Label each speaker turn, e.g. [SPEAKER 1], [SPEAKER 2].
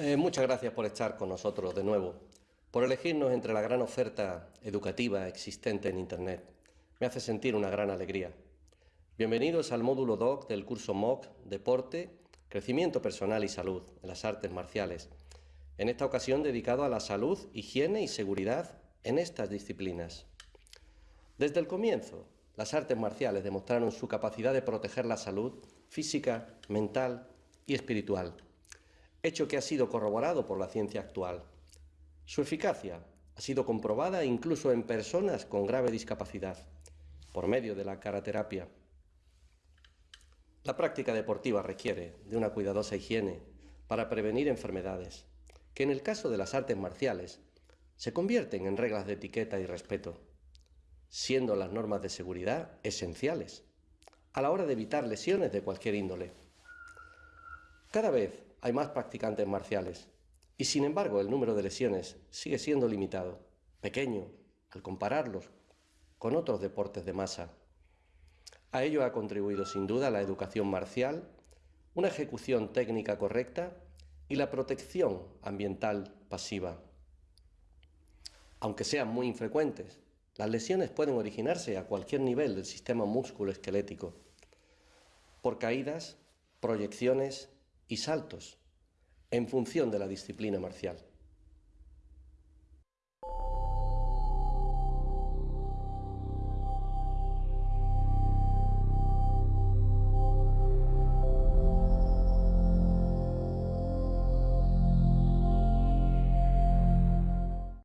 [SPEAKER 1] Eh, muchas gracias por estar con nosotros de nuevo, por elegirnos entre la gran oferta educativa existente en Internet. Me hace sentir una gran alegría. Bienvenidos al módulo DOC del curso MOOC Deporte, Crecimiento Personal y Salud en las Artes Marciales, en esta ocasión dedicado a la salud, higiene y seguridad en estas disciplinas. Desde el comienzo, las artes marciales demostraron su capacidad de proteger la salud física, mental y espiritual hecho que ha sido corroborado por la ciencia actual. Su eficacia ha sido comprobada incluso en personas con grave discapacidad, por medio de la caraterapia. La práctica deportiva requiere de una cuidadosa higiene para prevenir enfermedades, que en el caso de las artes marciales se convierten en reglas de etiqueta y respeto, siendo las normas de seguridad esenciales a la hora de evitar lesiones de cualquier índole. Cada vez hay más practicantes marciales y sin embargo el número de lesiones sigue siendo limitado, pequeño, al compararlos con otros deportes de masa. A ello ha contribuido sin duda la educación marcial, una ejecución técnica correcta y la protección ambiental pasiva. Aunque sean muy infrecuentes, las lesiones pueden originarse a cualquier nivel del sistema músculo-esquelético, por caídas, proyecciones y saltos en función de la disciplina marcial.